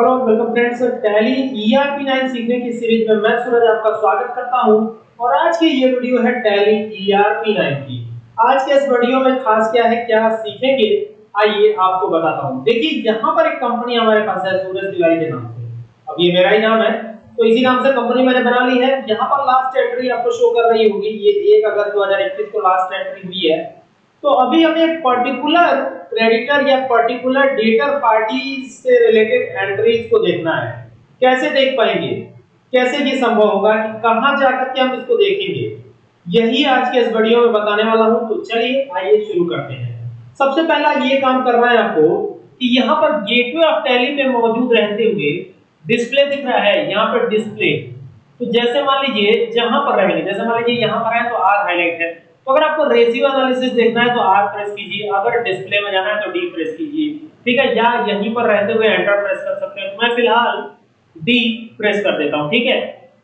Hello welcome friends, Tally ERP 9 सीखने की series में मैं सूरज आपका स्वागत करता हूँ। और आज की ये वीडियो है टैली ईआरपी 9 की। आज के इस वीडियो में खास क्या है, क्या सीखेंगे, आइए आपको बताता हूँ। देखिए, यहाँ पर एक कंपनी हमारे पास है, सूरज तिवारी के नाम से। अब ये मेरा ही नाम है तो इसी नाम से कंपनी मैंने बना ली है। यहाँ पर लास्ट एंट्री आपको शो कर रही होगी, ये 1 अगस्त 2021 को लास्ट एंट्री हुई है। तो अभी हमें पर्टिकुलर क्रेडिटर या पर्टिकुलर डेटर पार्टी से रिलेटेड एंट्रीज को देखना है। कैसे देख पाएँगे? कैसे ये संभव होगा कि कहाँ जाकर के हम इसको देखेंगे? यही आज के इस वीडियो में बताने वाला हूँ। तो चलिए, आइए शुरू करते हैं। सबसे पहला ये काम करना है आपको कि यहाँ पर गेटवे ऑफ़ टैली में मौजूद रहते हुए डिस्प्ले दिख रहा है। यहाँ पर डिस्प्ले तो जैसे मान लीजिए, जहाँ पर रहेंगे, जैसे मान लीजिए यहाँ पर है तो आर हाईलाइट है। तो अगर आपको रेशियो एनालिसिस देखना है तो आर प्रेस कीजिए। अगर डिस्प्ले में जाना है तो डी प्रेस कीजिए। ठीक है? या यहीं पर रहते हुए एंटर प्रेस कर सकते हैं। मैं फ़िलहाल डी प्रेस कर देता हूँ। ठीक है?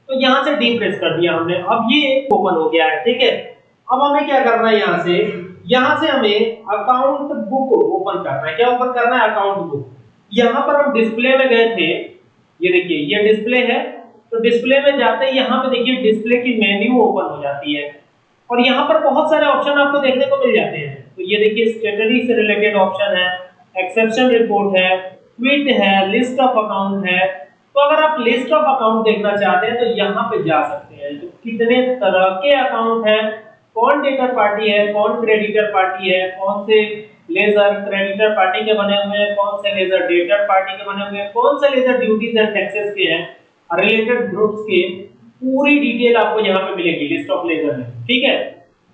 तो यहाँ से डी प्रेस कर दिया हमने। अब ये ओपन हो गया है। ठीक है? अब हमें क्या करना है यहाँ से? यहाँ से हमें अकाउंट बुक ओपन करना है। क्या ओपन करना है? अकाउंट बुक यहाँ पर हम डिस्प्ले में गए थे। ये देखिए, ये डिस्प्ले है। तो डिस्प्ले में जाते ही यहाँ पे देखिए डिस्प्ले की मेन्यू ओपन हो जाती है। और यहाँ पर बहुत सारे ऑप्शन आपको देखने को मिल जाते हैं। तो ये देखिए स्टेटरी से रिलेटेड ऑप्शन है एक्सेप्शन रिपोर्ट है ट्वीट है लिस्ट ऑफ़ अकाउंट है। तो अगर आप लिस्ट ऑफ़ अकाउंट देखना चाहते हैं तो यहाँ पे जा सकते हैं। तो कितने तरह के अकाउंट हैं? कौन डेटर पार्टी है? कौन क्रेडिटर पार्टी है? कौन से लेजर क्रेडिटर पार्टी के बने हुए हैं? कौन से लेजर डेटर पार्टी के बने हुए हैं? कौन से लेजर ड्यूटीज़ एंड टैक्सेस के हैं? रिलेटेड ग्रुप्स के पूरी डिटेल आपको यहाँ पे मिलेगी लिस्ट ऑफ़ लेजर में। ठीक है?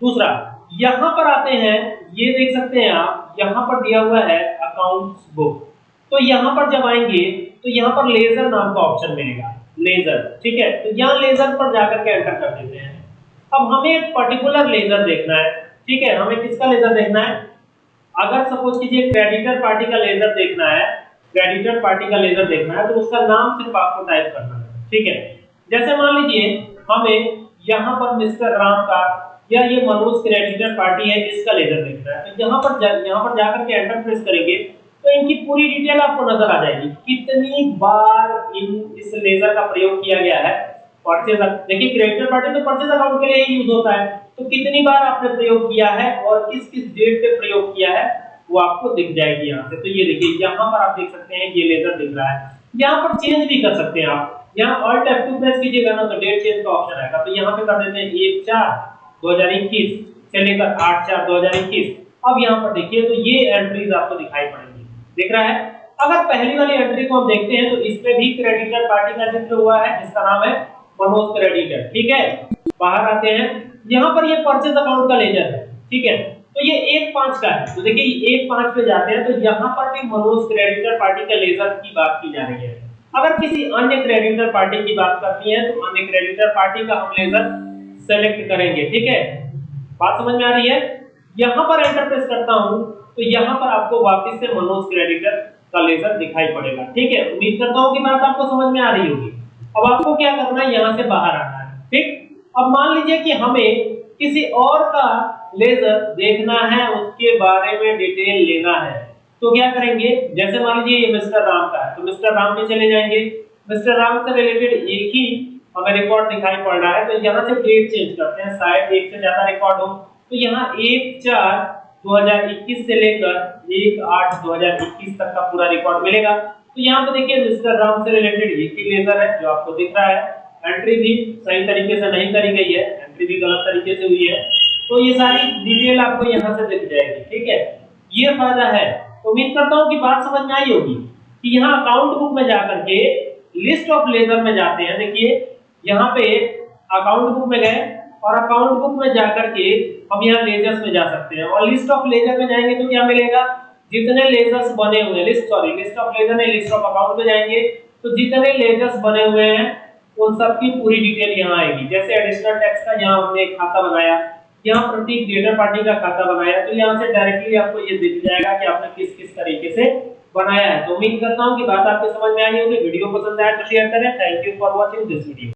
दूसरा, यहाँ पर आते हैं, ये देख सकते हैं आप, यहाँ पर दिया हुआ है अकाउंट्स बुक तो यहाँ पर जब आएँगे तो यहाँ पर लेजर नाम का ऑप्शन मिलेगा। लेजर ठीक है? तो यहाँ लेजर पर जाकर के एंटर कर देते हैं। अब हमें एक पर्टिकुलर लेजर देखना है, ठीक है? हमें किसका लेजर देखना है? अगर सपोज़ कीजिए क्रेडिटर पार्टी का लेजर देखना है क्रेडिटर पार्टी का लेजर देखना है तो उसका नाम सिर्फ़ आपको टाइप करना है, ठीक है? जैसे मान लीजिए, हमें यहाँ पर मिस्टर राम का या ये मनोज क्रेडिटर पार्टी है इसका लेजर देखना है तो यहाँ पर जा, यहाँ पर जाकर के एंटर प्रेस करेंगे तो इनकी पूरी डिटेल आपको नज़र आ जाएगी। कितनी बार इन इस लेजर का प्रयोग किया गया है परचेज देखिए क्रेडिटर पार्टी तो परचेज अकाउंट के लिए यूज़ होता है। तो कितनी बार आपने प्रयोग किया है और किस किस डेट पे प्रयोग किया है वो आपको दिख जाएगी यहाँ से। तो ये देखिए यहाँ पर आप देख सकते हैं ये लेजर दिख रहा है। यहाँ पर चेंज भी कर सकते हैं आप। यहाँ ऑल्ट F2 प्रेस कीजिएगा ना तो डेट चेंज का ऑप्शन आएगा। तो यहाँ पे कर देते हैं 1 4 2021 से लेकर 8 4 2021 अब यहाँ पर देखिए तो ये एंट्रीज आपको दिखाई पड़ेंगी। दिख रहा है? अगर पहली वाली एंट्री को हम देखते हैं तो इस इसमें भी क्रेडिटर पार्टी का ज़िक्र हुआ है, जिसका नाम है मनोज क्रेडिटर ठीक है? बाहर आते हैं। यहाँ पर ये परचेज अकाउंट का लेजर है। ठीक है? तो ये एक पाँच का है। तो देखिए एक पाँच पे जाते हैं तो यहाँ पर भी मनोज क्रेडिटर पार्टी का लेजर की बात की जा रही है। अगर किसी अन्य क्रेडिटर पार्टी की बात करती है तो अन्य क्रेडिटर पार्टी का हम लेजर सेलेक्ट करेंगे, ठीक है? बात समझ में आ रही है? यहाँ पर एंटर प्रेस करता हूँ तो यहाँ पर आपको वापस से मनोज क्रेडिटर का लेजर दिखाई पड़ेगा, ठीक है? उम्मीद करता हूँ कि बात आपको समझ में आ रही होगी। अब आपको क्या करना है? यहाँ से बाहर आना है, ठीक? अब मान लीजिए कि हमें किसी और का लेजर देखना है, उसके बारे में डिटेल लेना है। तो क्या करेंगे? जैसे मान लीजिए ये मिस्टर राम का है तो मिस्टर राम में चले जाएँगे। मिस्टर राम से रिलेटेड एक ही हमें रिकॉर्ड दिखाई पड़ रहा है तो यहाँ से डेट चेंज करते हैं, शायद एक से ज़्यादा रिकॉर्ड हो। तो यहाँ एक चार 2021 से लेकर एक आठ 2021 तक का पूरा रिकॉर्ड मिलेगा। तो यहाँ पे देखिए मिस्टर राम से रिलेटेड एक ही लेजर है जो आपको दिख रहा है। एंट्री भी सही तरीके से नहीं करी गई है एंट्री भी गलत तरीके से हुई है। तो ये सारी डिटेल आपको यहाँ से दिख जाएगी, ठीक है? ये फ़ायदा है उम्मीद करता हूँ कि बात समझ में आई होगी कि यहाँ अकाउंट बुक में जाकर के लिस्ट ऑफ़ लेजर में जाते हैं। देखिए, यहाँ पे अकाउंट बुक में गए और अकाउंट बुक में जाकर के हम यहाँ लेजर्स में जा सकते हैं। और लिस्ट ऑफ़ लेजर में जाएँगे तो क्या मिलेगा? जितने लेजर्स बने हुए list sorry list of ledger नहीं लिस्ट ऑफ़ अकाउंट में जाएँगे तो जितने लेजर्स बने हुए हैं, उन सब की पूरी डिटेल यहाँ आएगी। जैसे एडिशनल टैक्स का यहाँ हमने एक खाता बनाया यहाँ प्रत्येक डेटर पार्टी का खाता बनाया। तो यहाँ से डायरेक्टली आपको ये दिख जाएगा कि आपने किस किस तरीके से बनाया है। तो उम्मीद करता हूँ कि बात आपको समझ में आई होगी। वीडियो पसंद आया तो शेयर करें। Thank you for watching this video